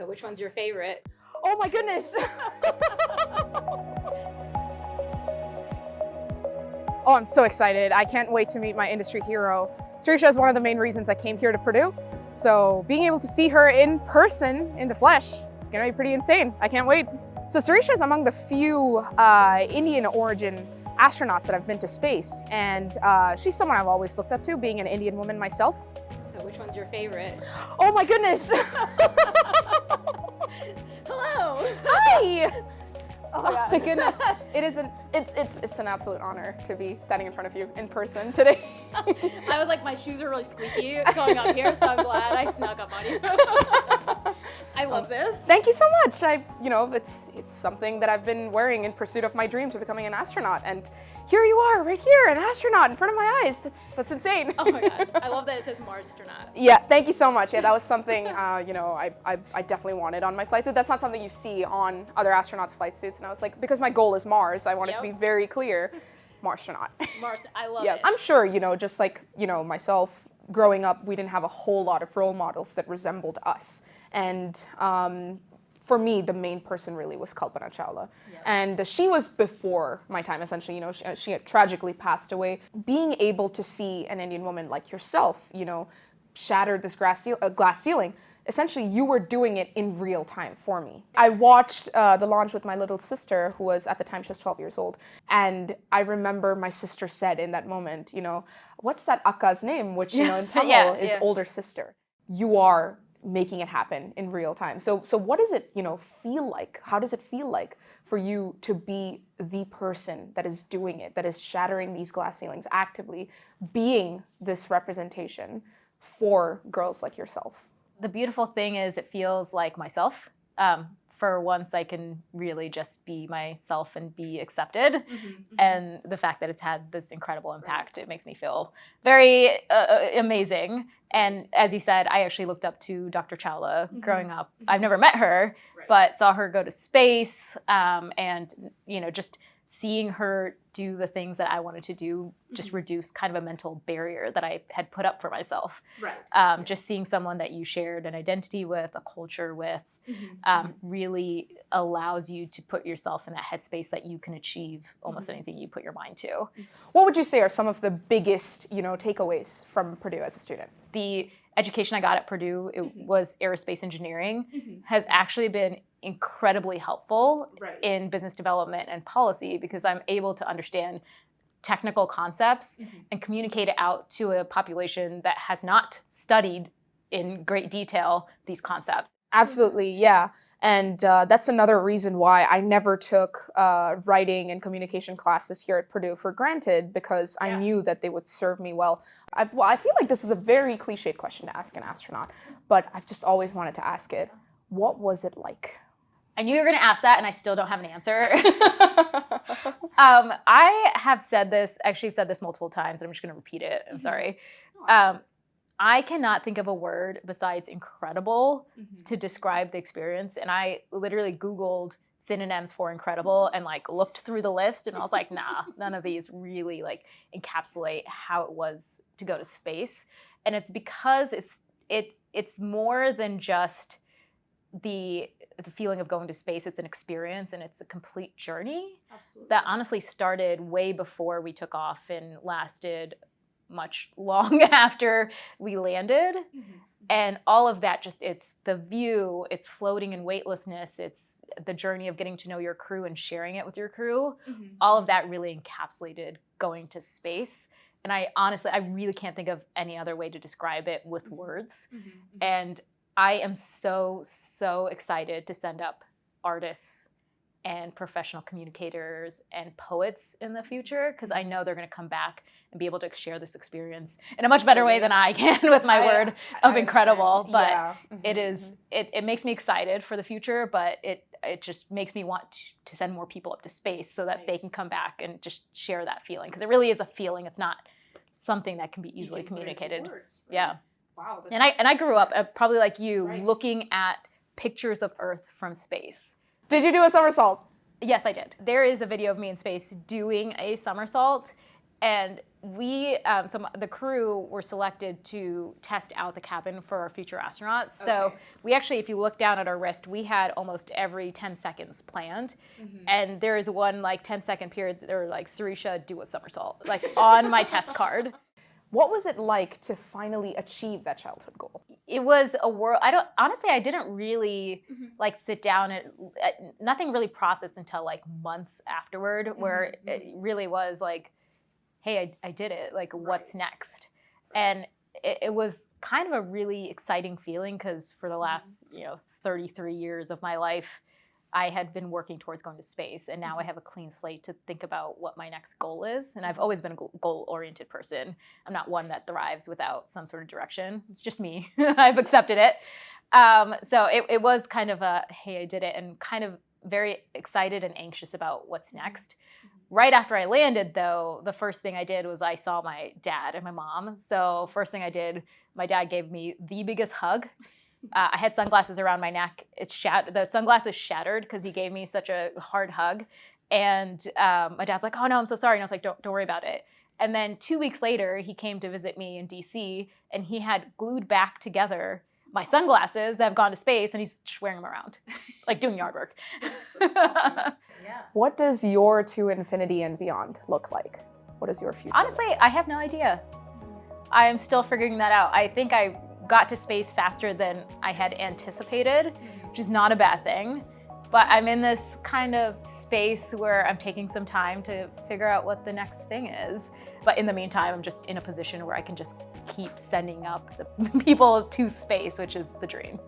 So which one's your favorite? Oh my goodness. oh, I'm so excited. I can't wait to meet my industry hero. Sirisha is one of the main reasons I came here to Purdue. So being able to see her in person, in the flesh, it's gonna be pretty insane. I can't wait. So Sirisha is among the few uh, Indian origin astronauts that I've been to space. And uh, she's someone I've always looked up to, being an Indian woman myself. So which one's your favorite? Oh my goodness. Hello. Hi. Oh my oh goodness. It is an it's it's it's an absolute honor to be standing in front of you in person today. I was like, my shoes are really squeaky going up here, so I'm glad I snuck up on you. I love this. Thank you so much. I, you know, it's it's something that I've been wearing in pursuit of my dream to becoming an astronaut, and here you are, right here, an astronaut in front of my eyes. That's that's insane. Oh my god, I love that it says Mars astronaut. Yeah, thank you so much. Yeah, that was something, uh, you know, I, I, I definitely wanted on my flight suit. That's not something you see on other astronauts' flight suits, and I was like, because my goal is Mars, I wanted Yep. to be very clear, Mars astronaut. Mars, I love yeah, it. I'm sure, you know, just like, you know, myself growing up, we didn't have a whole lot of role models that resembled us. And um, for me, the main person really was Kalpana Chawla. Yep. And she was before my time, essentially, you know, she, she had tragically passed away. Being able to see an Indian woman like yourself, you know, shatter this glass, ceil- uh, glass ceiling, essentially you were doing it in real time for me. I watched uh, the launch with my little sister, who was at the time she was 12 years old, and I remember my sister said in that moment, you know, what's that Akka's name, which you know in Tamil Yeah, is yeah. older sister. You are making it happen in real time. So so what does it you know feel like? How does it feel like for you to be the person that is doing it, that is shattering these glass ceilings actively, being this representation for girls like yourself? the beautiful thing is it feels like myself. Um, for once, I can really just be myself and be accepted. Mm-hmm, And the fact that it's had this incredible impact, it makes me feel very uh, amazing. And as you said, I actually looked up to Dr. Chawla Mhm. growing up. I've never met her, but saw her go to space um, and, you know, just seeing her do the things that I wanted to do just Mhm. reduced kind of a mental barrier that I had put up for myself right. um, just seeing someone that you shared an identity with, a culture with, Mm-hmm, um, really allows you to put yourself in that headspace that you can achieve almost Mhm. anything you put your mind to. What would you say are some of the biggest, you know, takeaways from Purdue as a student? The education I got at Purdue it Mhm. was aerospace engineering mm-hmm. has actually been incredibly helpful Right. in business development and policy because I'm able to understand technical concepts Mhm. and communicate it out to a population that has not studied in great detail these concepts. Absolutely, yeah. And uh, that's another reason why I never took uh, writing and communication classes here at Purdue for granted because I knew that they would serve me well. I, well. I feel like this is a very cliched question to ask an astronaut, but I've just always wanted to ask it. What was it like? I knew you were going to ask that, and I still don't have an answer. um, I have said this, actually, I've said this multiple times, and I'm just going to repeat it. I'm Mhm. sorry. Um, I cannot think of a word besides incredible Mm-hmm. to describe the experience. And I literally Googled synonyms for incredible and like looked through the list and I was like, nah, none of these really like encapsulate how it was to go to space. And it's because it's it it's more than just the the feeling of going to space. It's an experience and it's a complete journey Absolutely. that honestly started way before we took off and lasted much long after we landed Mhm. and all of that just it's the view it's floating in weightlessness it's the journey of getting to know your crew and sharing it with your crew Mhm. all of that really encapsulated going to space and i honestly i really can't think of any other way to describe it with words Mhm. Mhm. and i am so so excited to send up artists and professional communicators and poets in the future because I know they're going to come back and be able to share this experience in a much better way than I can with my I- word I of incredible. understand. But Yeah. it Mhm, is mhm. it, it makes me excited for the future, but it it just makes me want to, to send more people up to space so that they can come back and just share that feeling because it really is a feeling. It's not something that can be easily can put it into communicated. words, right? Yeah. Wow. And I and I grew up uh, probably like you, Right. looking at pictures of Earth from space. Did you do a somersault? Yes, I did. There is a video of me in space doing a somersault, and we um, so the crew were selected to test out the cabin for our future astronauts. So we actually, if you look down at our wrist, we had almost every 10 seconds planned, and there is one like 10 second period. They were like, "Sirisha, do a somersault," like on my test card. What was it like to finally achieve that childhood goal? It was a world. I don't honestly. I didn't really Mhm. like sit down and uh, nothing really processed until like months afterward, where Mhm, it really was like, "Hey, I, I did it. Like, what's Right. next?" And it, it was kind of a really exciting feeling because for the Mm-hmm. last you know 33 years of my life, I had been working towards going to space, and now I Mhm. have a clean slate to think about what my next goal is. And I've Mhm. always been a goal oriented person. I'm not one that thrives without some sort of direction. It's just me. I've accepted it. Um, so it, it was kind of a hey, I did it, and kind of very excited and anxious about what's next. Right after I landed, though, the first thing I did was I saw my dad and my mom. So first thing I did, my dad gave me the biggest hug. Uh, I had sunglasses around my neck. It's shat- the sunglasses shattered because he gave me such a hard hug. And um, my dad's like, "Oh no, I'm so sorry." And I was like, "Don't don't worry about it." And then two weeks later, he came to visit me in DC, and he had glued back together my sunglasses that have gone to space, and he's just wearing them around, like doing yard work. Yeah. What does your to infinity and beyond look like? What is your future? Honestly, I have no idea. I am still figuring that out. I think I got to space faster than I had anticipated, which is not a bad thing. But I'm in this kind of space where I'm taking some time to figure out what the next thing is. But in the meantime, I'm just in a position where I can just keep sending up the people to space, which is the dream.